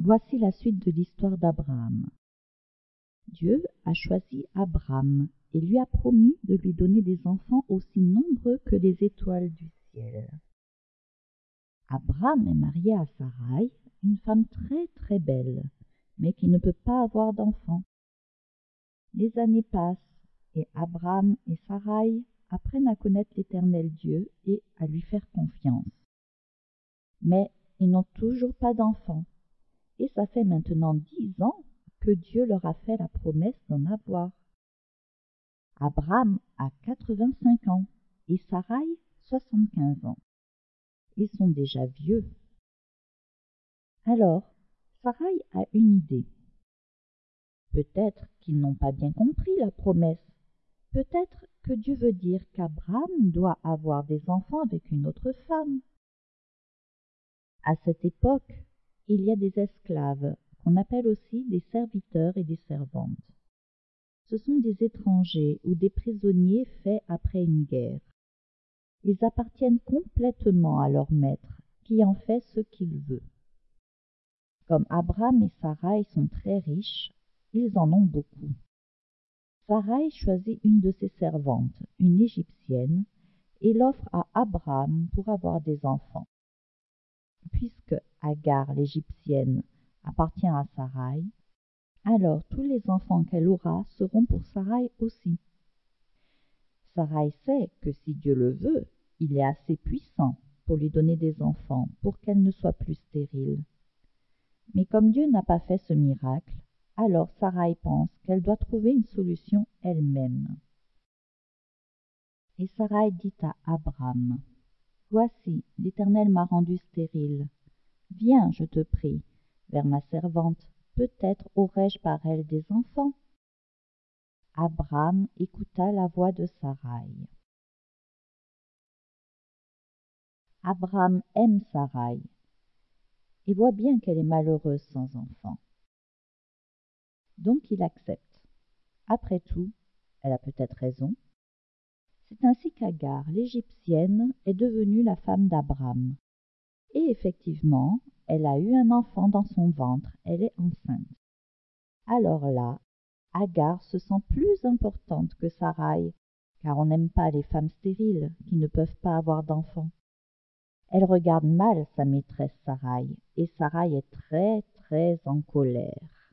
Voici la suite de l'histoire d'Abraham. Dieu a choisi Abraham et lui a promis de lui donner des enfants aussi nombreux que les étoiles du ciel. Abraham est marié à Sarai, une femme très très belle, mais qui ne peut pas avoir d'enfants. Les années passent et Abraham et Sarai apprennent à connaître l'éternel Dieu et à lui faire confiance. Mais ils n'ont toujours pas d'enfants, et ça fait maintenant dix ans que Dieu leur a fait la promesse d'en avoir. Abraham a quatre-vingt-cinq ans et Sarai soixante-quinze ans. Ils sont déjà vieux. Alors, Sarai a une idée. Peut-être qu'ils n'ont pas bien compris la promesse. Peut-être que Dieu veut dire qu'Abraham doit avoir des enfants avec une autre femme. À cette époque, il y a des esclaves, qu'on appelle aussi des serviteurs et des servantes. Ce sont des étrangers ou des prisonniers faits après une guerre. Ils appartiennent complètement à leur maître, qui en fait ce qu'il veut. Comme Abraham et Sarai sont très riches, ils en ont beaucoup. Sarai choisit une de ses servantes, une égyptienne, et l'offre à Abraham pour avoir des enfants. Puisque Agar l'égyptienne appartient à Sarai, alors tous les enfants qu'elle aura seront pour Sarai aussi. Sarai sait que si Dieu le veut, il est assez puissant pour lui donner des enfants pour qu'elle ne soit plus stérile. Mais comme Dieu n'a pas fait ce miracle, alors Sarai pense qu'elle doit trouver une solution elle-même. Et Sarai dit à Abraham, Voici, l'Éternel m'a rendu stérile. Viens, je te prie, vers ma servante, peut-être aurai-je par elle des enfants. Abraham écouta la voix de Sarai. Abraham aime Sarai et voit bien qu'elle est malheureuse sans enfant. Donc il accepte. Après tout, elle a peut-être raison. C'est ainsi qu'Agar, l'Égyptienne, est devenue la femme d'Abraham. Et effectivement, elle a eu un enfant dans son ventre, elle est enceinte. Alors là, Agar se sent plus importante que Sarai, car on n'aime pas les femmes stériles qui ne peuvent pas avoir d'enfants. Elle regarde mal sa maîtresse Sarai, et Sarai est très très en colère.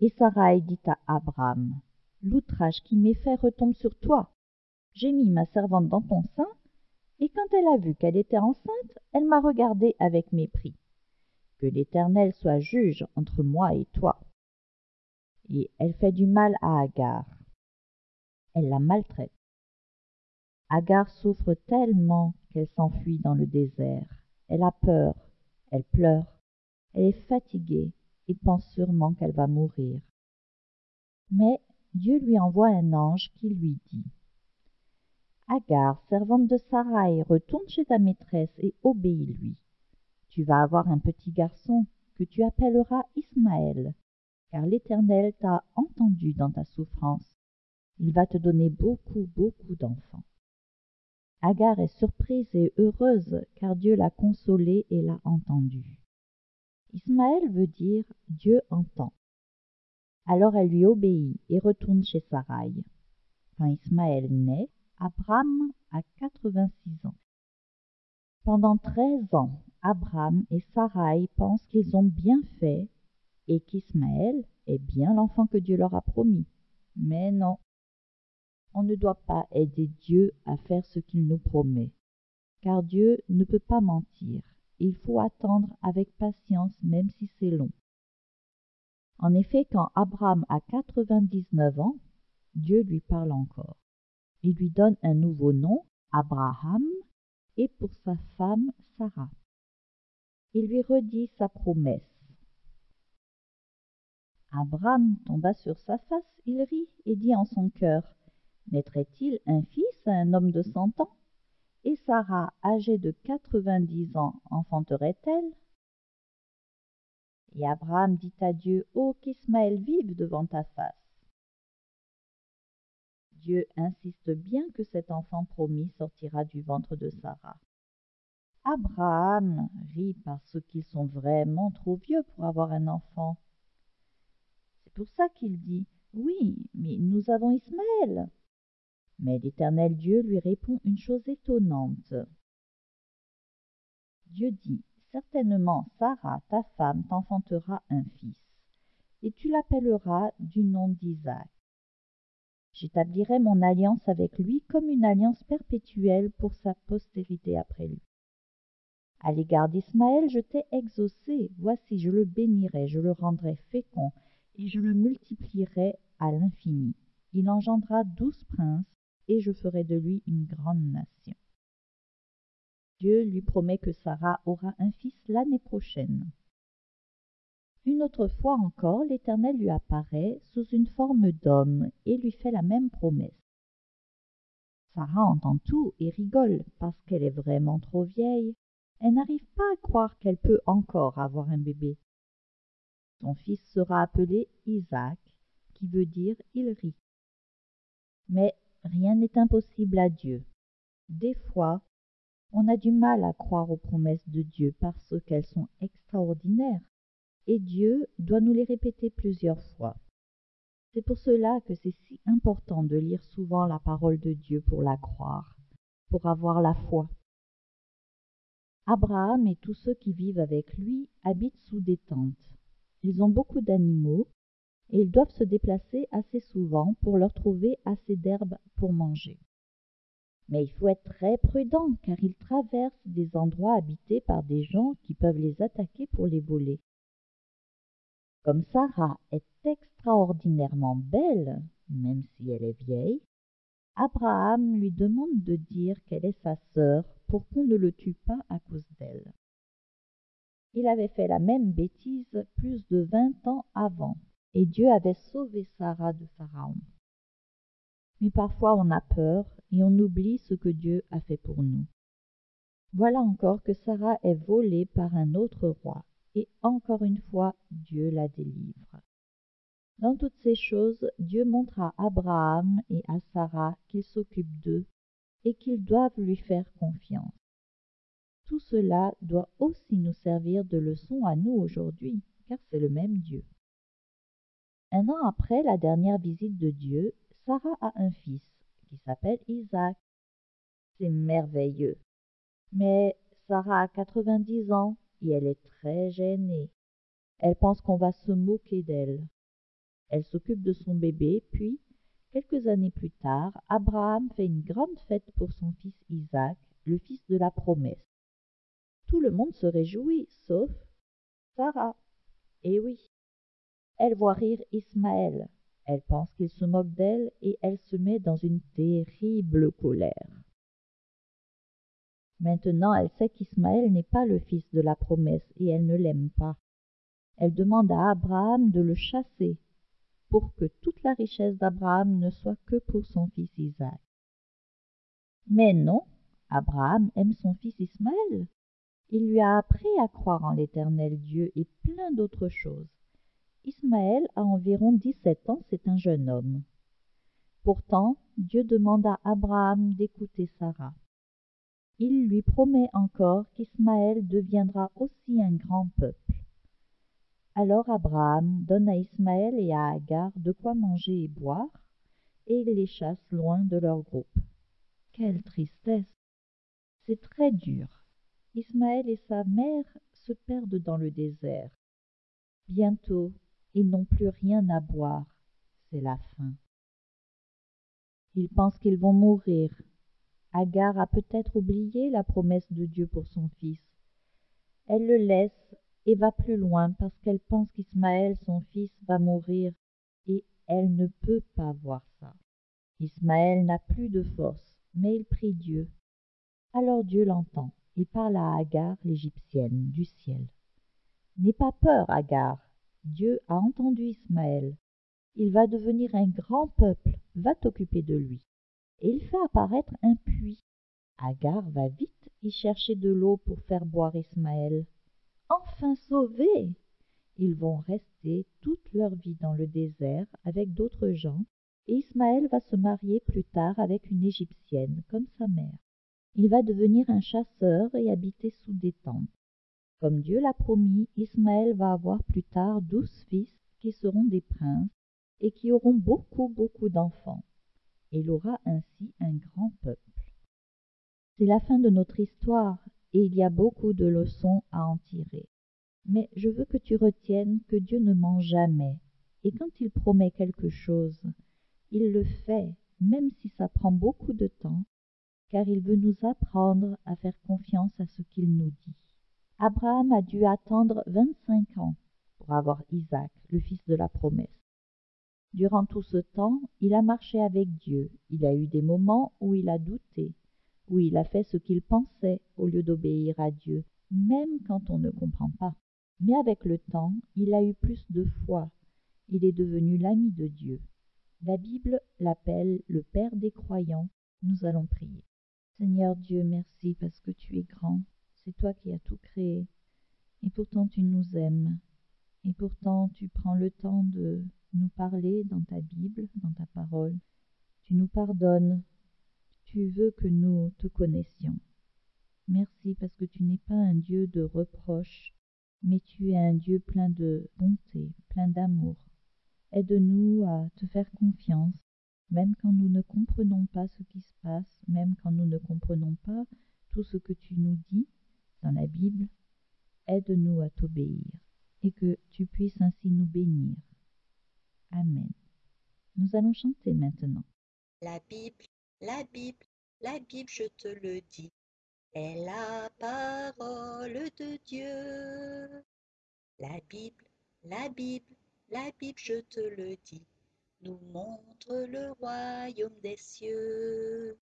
Et Sarai dit à Abraham, L'outrage qui m'est fait retombe sur toi. J'ai mis ma servante dans ton sein, et quand elle a vu qu'elle était enceinte, elle m'a regardé avec mépris. Que l'Éternel soit juge entre moi et toi. Et elle fait du mal à Agar. Elle la maltraite. Agar souffre tellement qu'elle s'enfuit dans le désert. Elle a peur, elle pleure, elle est fatiguée et pense sûrement qu'elle va mourir. Mais Dieu lui envoie un ange qui lui dit Agar, servante de Sarai, retourne chez ta maîtresse et obéis-lui. Tu vas avoir un petit garçon que tu appelleras Ismaël, car l'Éternel t'a entendu dans ta souffrance. Il va te donner beaucoup, beaucoup d'enfants. Agar est surprise et heureuse, car Dieu l'a consolée et l'a entendue. Ismaël veut dire Dieu entend. Alors elle lui obéit et retourne chez Sarai. Quand Ismaël naît, Abraham a quatre-vingt-six ans. Pendant treize ans, Abraham et Sarai pensent qu'ils ont bien fait et qu'Ismaël est bien l'enfant que Dieu leur a promis. Mais non, on ne doit pas aider Dieu à faire ce qu'il nous promet, car Dieu ne peut pas mentir. Il faut attendre avec patience même si c'est long. En effet, quand Abraham a quatre-vingt-dix-neuf ans, Dieu lui parle encore. Il lui donne un nouveau nom, Abraham, et pour sa femme Sarah. Il lui redit sa promesse. Abraham tomba sur sa face, il rit et dit en son cœur Naîtrait-il un fils à un homme de cent ans? Et Sarah, âgée de quatre-vingt-dix ans, enfanterait-elle? Et Abraham dit à Dieu Oh, qu'Ismaël vive devant ta face Dieu insiste bien que cet enfant promis sortira du ventre de Sarah. Abraham rit parce qu'ils sont vraiment trop vieux pour avoir un enfant. C'est pour ça qu'il dit Oui, mais nous avons Ismaël. Mais l'Éternel Dieu lui répond une chose étonnante. Dieu dit Certainement Sarah, ta femme, t'enfantera un fils, et tu l'appelleras du nom d'Isaac. J'établirai mon alliance avec lui comme une alliance perpétuelle pour sa postérité après lui. À l'égard d'Ismaël, je t'ai exaucé. Voici, je le bénirai, je le rendrai fécond, et je le multiplierai à l'infini. Il engendra douze princes, et je ferai de lui une grande nation. Dieu lui promet que Sarah aura un fils l'année prochaine. Une autre fois encore, l'Éternel lui apparaît sous une forme d'homme et lui fait la même promesse. Sarah entend tout et rigole parce qu'elle est vraiment trop vieille elle n'arrive pas à croire qu'elle peut encore avoir un bébé. Son fils sera appelé Isaac, qui veut dire il rit. Mais rien n'est impossible à Dieu. Des fois, on a du mal à croire aux promesses de Dieu parce qu'elles sont extraordinaires, et Dieu doit nous les répéter plusieurs fois. C'est pour cela que c'est si important de lire souvent la parole de Dieu pour la croire, pour avoir la foi. Abraham et tous ceux qui vivent avec lui habitent sous des tentes. Ils ont beaucoup d'animaux et ils doivent se déplacer assez souvent pour leur trouver assez d'herbe pour manger. Mais il faut être très prudent car ils traversent des endroits habités par des gens qui peuvent les attaquer pour les voler. Comme Sarah est extraordinairement belle, même si elle est vieille, Abraham lui demande de dire qu'elle est sa sœur pour qu'on ne le tue pas à cause d'elle. Il avait fait la même bêtise plus de vingt ans avant, et Dieu avait sauvé Sarah de Pharaon. Mais parfois on a peur et on oublie ce que Dieu a fait pour nous. Voilà encore que Sarah est volée par un autre roi, et encore une fois Dieu la délivre. Dans toutes ces choses, Dieu montre à Abraham et à Sarah qu'il s'occupe d'eux et qu'ils doivent lui faire confiance. Tout cela doit aussi nous servir de leçon à nous aujourd'hui, car c'est le même Dieu. Un an après la dernière visite de Dieu, Sarah a un fils qui s'appelle Isaac. C'est merveilleux. Mais Sarah a 90 ans elle est très gênée. Elle pense qu'on va se moquer d'elle. Elle s'occupe de son bébé, puis Quelques années plus tard, Abraham fait une grande fête pour son fils Isaac, le fils de la promesse. Tout le monde se réjouit, sauf Sarah. Eh oui. Elle voit rire Ismaël. Elle pense qu'il se moque d'elle et elle se met dans une terrible colère. Maintenant, elle sait qu'Ismaël n'est pas le fils de la promesse et elle ne l'aime pas. Elle demande à Abraham de le chasser pour que toute la richesse d'Abraham ne soit que pour son fils Isaac. Mais non, Abraham aime son fils Ismaël. Il lui a appris à croire en l'éternel Dieu et plein d'autres choses. Ismaël a environ dix-sept ans, c'est un jeune homme. Pourtant, Dieu demande à Abraham d'écouter Sarah. Il lui promet encore qu'Ismaël deviendra aussi un grand peuple. Alors Abraham donne à Ismaël et à Agar de quoi manger et boire, et il les chasse loin de leur groupe. Quelle tristesse C'est très dur. Ismaël et sa mère se perdent dans le désert. Bientôt, ils n'ont plus rien à boire. C'est la faim. Ils pensent qu'ils vont mourir. Agar a peut-être oublié la promesse de Dieu pour son fils. Elle le laisse et va plus loin parce qu'elle pense qu'Ismaël, son fils, va mourir, et elle ne peut pas voir ça. Ismaël n'a plus de force, mais il prie Dieu. Alors Dieu l'entend et parle à Agar, l'Égyptienne, du ciel. N'aie pas peur, Agar. Dieu a entendu Ismaël. Il va devenir un grand peuple, va t'occuper de lui. Il fait apparaître un puits. Agar va vite y chercher de l'eau pour faire boire Ismaël enfin sauvés ils vont rester toute leur vie dans le désert avec d'autres gens et Ismaël va se marier plus tard avec une égyptienne comme sa mère Il va devenir un chasseur et habiter sous des tentes. Comme Dieu l'a promis, Ismaël va avoir plus tard douze fils qui seront des princes et qui auront beaucoup, beaucoup d'enfants. Il aura ainsi un grand peuple. C'est la fin de notre histoire et il y a beaucoup de leçons à en tirer. Mais je veux que tu retiennes que Dieu ne ment jamais, et quand il promet quelque chose, il le fait, même si ça prend beaucoup de temps, car il veut nous apprendre à faire confiance à ce qu'il nous dit. Abraham a dû attendre vingt-cinq ans pour avoir Isaac, le fils de la promesse. Durant tout ce temps, il a marché avec Dieu, il a eu des moments où il a douté, où il a fait ce qu'il pensait au lieu d'obéir à Dieu, même quand on ne comprend pas. Mais avec le temps, il a eu plus de foi. Il est devenu l'ami de Dieu. La Bible l'appelle le Père des croyants. Nous allons prier. Seigneur Dieu, merci parce que tu es grand. C'est toi qui as tout créé. Et pourtant tu nous aimes. Et pourtant tu prends le temps de nous parler dans ta Bible, dans ta parole. Tu nous pardonnes. Tu veux que nous te connaissions. Merci parce que tu n'es pas un Dieu de reproches, mais tu es un Dieu plein de bonté, plein d'amour. Aide-nous à te faire confiance, même quand nous ne comprenons pas ce qui se passe, même quand nous ne comprenons pas tout ce que tu nous dis dans la Bible, aide-nous à t'obéir et que tu puisses ainsi nous bénir. Amen. Nous allons chanter maintenant. La Bible, la Bible, la Bible, je te le dis, est la parole de Dieu. La Bible, la Bible, la Bible, je te le dis, nous montre le royaume des cieux.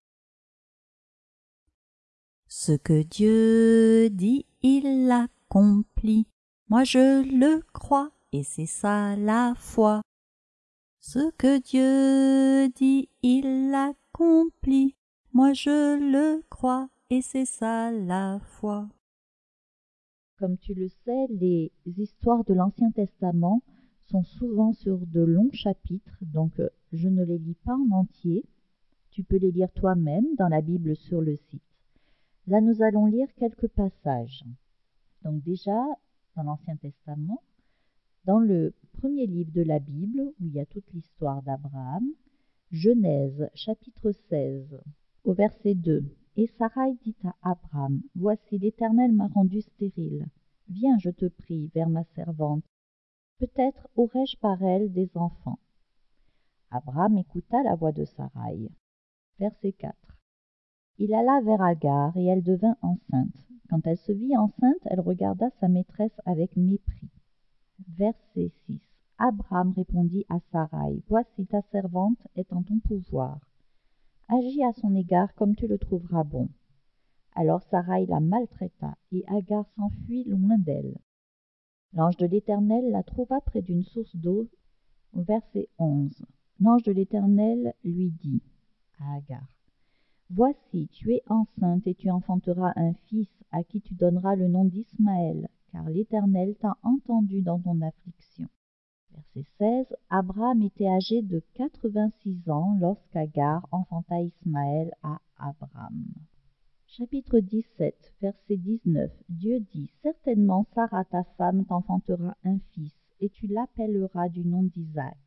Ce que Dieu dit, il l'accomplit. Moi je le crois, et c'est ça la foi. Ce que Dieu dit, il l'accomplit. Moi je le crois, et c'est ça la foi. Comme tu le sais, les histoires de l'Ancien Testament sont souvent sur de longs chapitres, donc euh, je ne les lis pas en entier. Tu peux les lire toi-même dans la Bible sur le site. Là, nous allons lire quelques passages. Donc déjà, dans l'Ancien Testament, dans le premier livre de la Bible, où il y a toute l'histoire d'Abraham, Genèse chapitre 16, au verset 2. Et Sarai dit à Abraham, Voici l'Éternel m'a rendu stérile. Viens, je te prie, vers ma servante. Peut-être aurai-je par elle des enfants. Abraham écouta la voix de Sarai. Verset 4. Il alla vers Agar et elle devint enceinte. Quand elle se vit enceinte, elle regarda sa maîtresse avec mépris. Verset 6. Abraham répondit à Sarai, Voici ta servante est en ton pouvoir agis à son égard comme tu le trouveras bon. Alors Sarai la maltraita, et Agar s'enfuit loin d'elle. L'ange de l'Éternel la trouva près d'une source d'eau. Au verset 11. L'ange de l'Éternel lui dit à Agar Voici, tu es enceinte et tu enfanteras un fils à qui tu donneras le nom d'Ismaël, car l'Éternel t'a entendu dans ton affliction. Verset 16. Abraham était âgé de 86 ans lorsqu'Agar enfanta Ismaël à Abraham. Chapitre 17, verset 19. Dieu dit Certainement Sarah ta femme t'enfantera un fils, et tu l'appelleras du nom d'Isaac.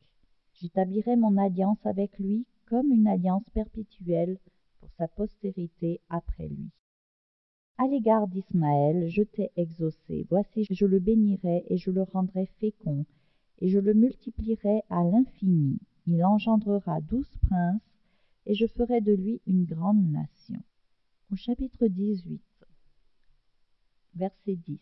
J'établirai mon alliance avec lui comme une alliance perpétuelle pour sa postérité après lui. À l'égard d'Ismaël, je t'ai exaucé. Voici, je le bénirai et je le rendrai fécond et je le multiplierai à l'infini. Il engendrera douze princes, et je ferai de lui une grande nation. Au chapitre 18, verset 10.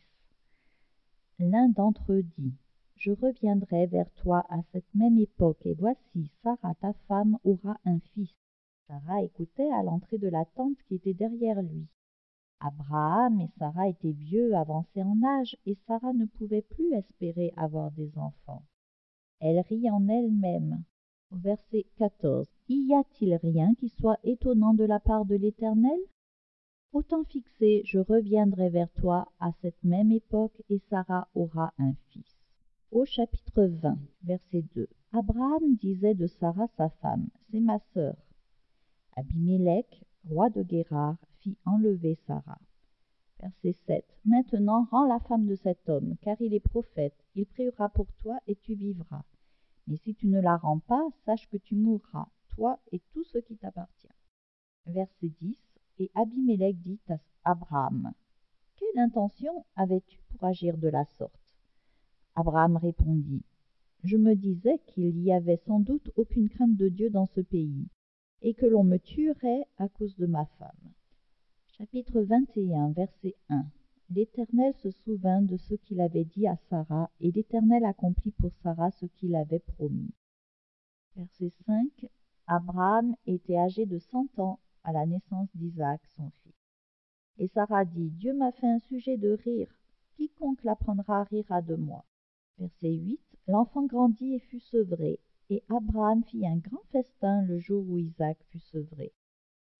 L'un d'entre eux dit Je reviendrai vers toi à cette même époque, et voici, Sarah, ta femme, aura un fils. Sarah écoutait à l'entrée de la tente qui était derrière lui. Abraham et Sarah étaient vieux, avancés en âge, et Sarah ne pouvait plus espérer avoir des enfants. Elle rit en elle-même. Verset 14. Y a-t-il rien qui soit étonnant de la part de l'Éternel? Autant fixé, je reviendrai vers toi à cette même époque, et Sarah aura un fils. Au chapitre 20, verset 2. Abraham disait de Sarah sa femme, c'est ma sœur. Abimelech, roi de Guérard, enlever Sarah. Verset 7. Maintenant rends la femme de cet homme, car il est prophète, il priera pour toi et tu vivras. Mais si tu ne la rends pas, sache que tu mourras, toi et tout ce qui t'appartient. Verset 10. Et Abimelech dit à Abraham, Quelle intention avais-tu pour agir de la sorte? Abraham répondit, Je me disais qu'il y avait sans doute aucune crainte de Dieu dans ce pays, et que l'on me tuerait à cause de ma femme. Chapitre 21, verset 1 L'Éternel se souvint de ce qu'il avait dit à Sarah, et l'Éternel accomplit pour Sarah ce qu'il avait promis. Verset 5 Abraham était âgé de cent ans à la naissance d'Isaac, son fils. Et Sarah dit Dieu m'a fait un sujet de rire. Quiconque l'apprendra rira de moi. Verset 8 L'enfant grandit et fut sevré, et Abraham fit un grand festin le jour où Isaac fut sevré.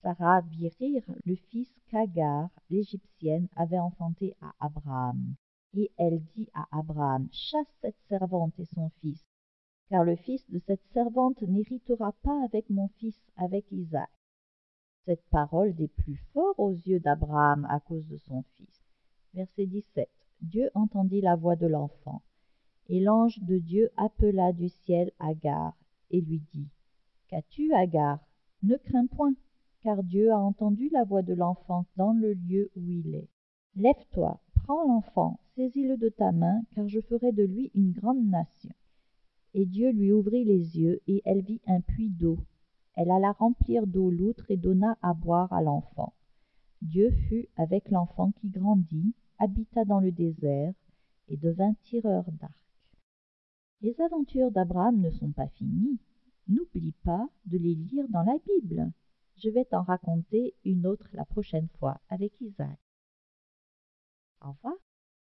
Sarah vit rire le fils qu'Agar, l'Égyptienne, avait enfanté à Abraham. Et elle dit à Abraham, Chasse cette servante et son fils, car le fils de cette servante n'héritera pas avec mon fils, avec Isaac. Cette parole des plus forts aux yeux d'Abraham à cause de son fils. Verset 17. Dieu entendit la voix de l'enfant. Et l'ange de Dieu appela du ciel Agar et lui dit Qu'as-tu, Agar? Ne crains point, car Dieu a entendu la voix de l'enfant dans le lieu où il est. Lève-toi, prends l'enfant, saisis-le de ta main, car je ferai de lui une grande nation. Et Dieu lui ouvrit les yeux, et elle vit un puits d'eau. Elle alla remplir d'eau l'outre et donna à boire à l'enfant. Dieu fut avec l'enfant qui grandit, habita dans le désert, et devint tireur d'arc. Les aventures d'Abraham ne sont pas finies. N'oublie pas de les lire dans la Bible. Je vais t'en raconter une autre la prochaine fois avec Isaac. Au revoir.